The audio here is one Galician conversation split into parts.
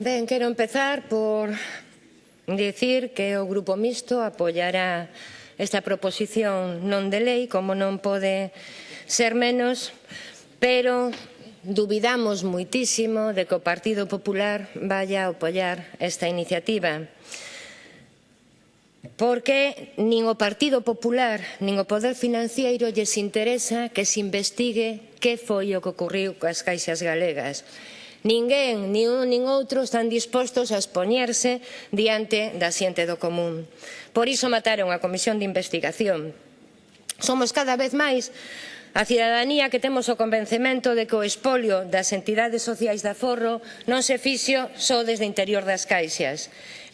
Ben, quero empezar por dicir que o Grupo Mixto apoiará esta proposición non de lei, como non pode ser menos, pero dubidamos muitísimo de que o Partido Popular vaya a apoiar esta iniciativa. Porque nin o Partido Popular, nin o Poder Financiero lles interesa que se investigue que foi o que ocurriu coas caixas galegas. Ninguén, nin un nin outro están dispostos a expoñerse diante da xente do común. Por iso mataron a Comisión de Investigación. Somos cada vez máis A cidadanía que temos o convencemento de que o espolio das entidades sociais de aforro non se fixo só desde o interior das caixas.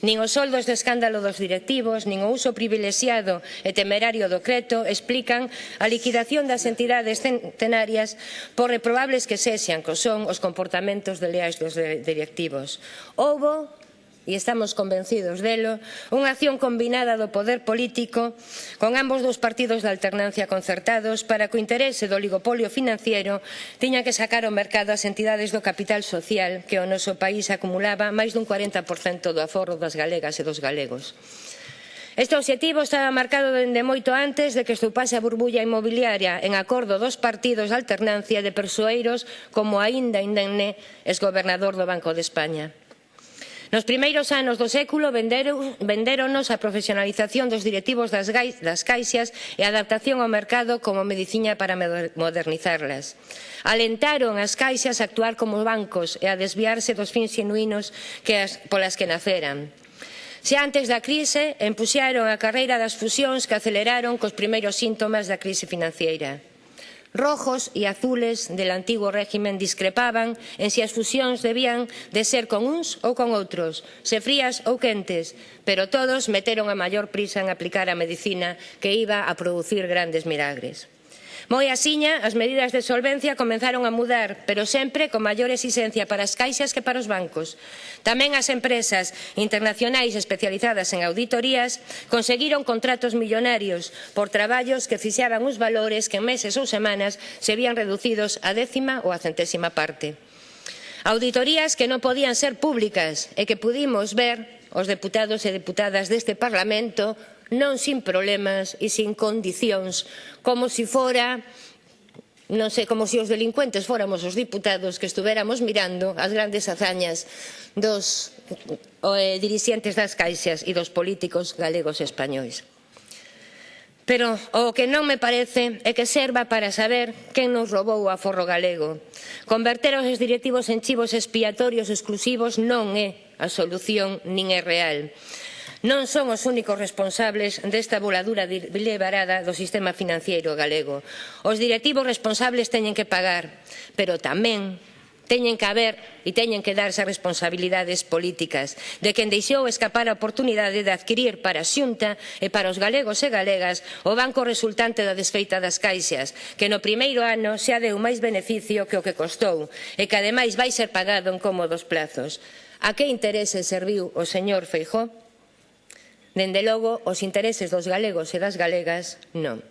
Nin os soldos de escándalo dos directivos, nin o uso privilexiado e temerario do creto explican a liquidación das entidades centenarias por reprobables que sexan que son os comportamentos desleais dos directivos. Houbo e estamos convencidos delo, unha acción combinada do poder político con ambos dos partidos de alternancia concertados para que o interese do oligopolio financiero tiña que sacar ao mercado as entidades do capital social que o noso país acumulaba máis dun 40% do aforro das galegas e dos galegos. Este obxectivo estaba marcado dende moito antes de que estupase a burbulla inmobiliaria en acordo dos partidos de alternancia de persoeiros como aínda indenne exgobernador do Banco de España. Nos primeiros anos do século vendéronos a profesionalización dos directivos das, das caixas e a adaptación ao mercado como medicina para modernizarlas. Alentaron as caixas a actuar como bancos e a desviarse dos fins genuínos que as, polas que naceran. Se antes da crise, empuxaron a carreira das fusións que aceleraron cos primeiros síntomas da crise financiera. Rojos e azules del antigo régimen discrepaban en si as fusións debían de ser con uns ou con outros, se frías ou quentes, pero todos meteron a maior prisa en aplicar a medicina que iba a producir grandes milagres. Moi asiña, as medidas de solvencia comenzaron a mudar, pero sempre con maior exigencia para as caixas que para os bancos. Tamén as empresas internacionais especializadas en auditorías conseguiron contratos millonarios por traballos que fixaban os valores que en meses ou semanas se vían reducidos a décima ou a centésima parte. Auditorías que non podían ser públicas e que pudimos ver os deputados e deputadas deste Parlamento non sin problemas e sin condicións, como se si fora non sei, como se si os delincuentes fóramos os diputados que estuveramos mirando as grandes hazañas dos eh, dirixentes das caixas e dos políticos galegos e españois. Pero o que non me parece é que serva para saber quen nos roubou o aforro galego. Converter os directivos en chivos expiatorios exclusivos non é a solución nin é real. Non son os únicos responsables desta voladura deliberada do sistema financiero galego. Os directivos responsables teñen que pagar, pero tamén teñen que haber e teñen que darse responsabilidades políticas de quen deixou escapar a oportunidade de adquirir para a Xunta e para os galegos e galegas o banco resultante da desfeita das caixas que no primeiro ano xa deu máis beneficio que o que costou e que ademais vai ser pagado en cómodos plazos. A que interese serviu o señor Feijóo? Dende logo, os intereses dos galegos e das galegas non.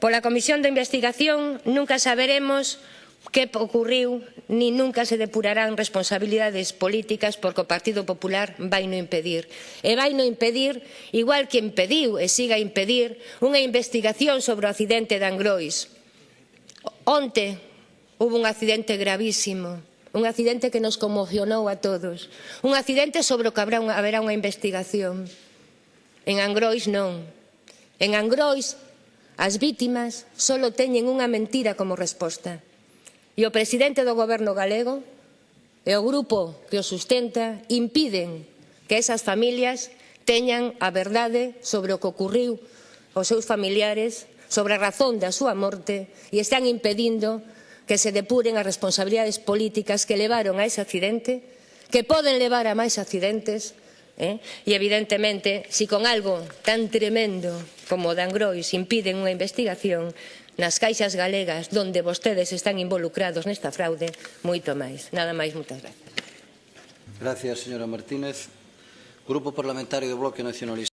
Pola Comisión de Investigación nunca saberemos que ocurriu ni nunca se depurarán responsabilidades políticas porque o Partido Popular vai no impedir. E vai no impedir, igual que impediu e siga a impedir, unha investigación sobre o accidente de Angrois. Onte hubo un accidente gravísimo, un accidente que nos conmocionou a todos, un accidente sobre o que habrá unha, haberá unha investigación. En Angrois non. En Angrois as vítimas só teñen unha mentira como resposta. E o presidente do goberno galego e o grupo que o sustenta impiden que esas familias teñan a verdade sobre o que ocurriu aos seus familiares, sobre a razón da súa morte e están impedindo que se depuren as responsabilidades políticas que levaron a ese accidente, que poden levar a máis accidentes Eh? E, evidentemente, se si con algo tan tremendo como o Dan Grois impiden unha investigación, nas caixas galegas donde vostedes están involucrados nesta fraude moito máis. Nada máis, moitas gracias. Gracias, señora Martínez. Grupo Parlamentario do Bloque Nacionalista.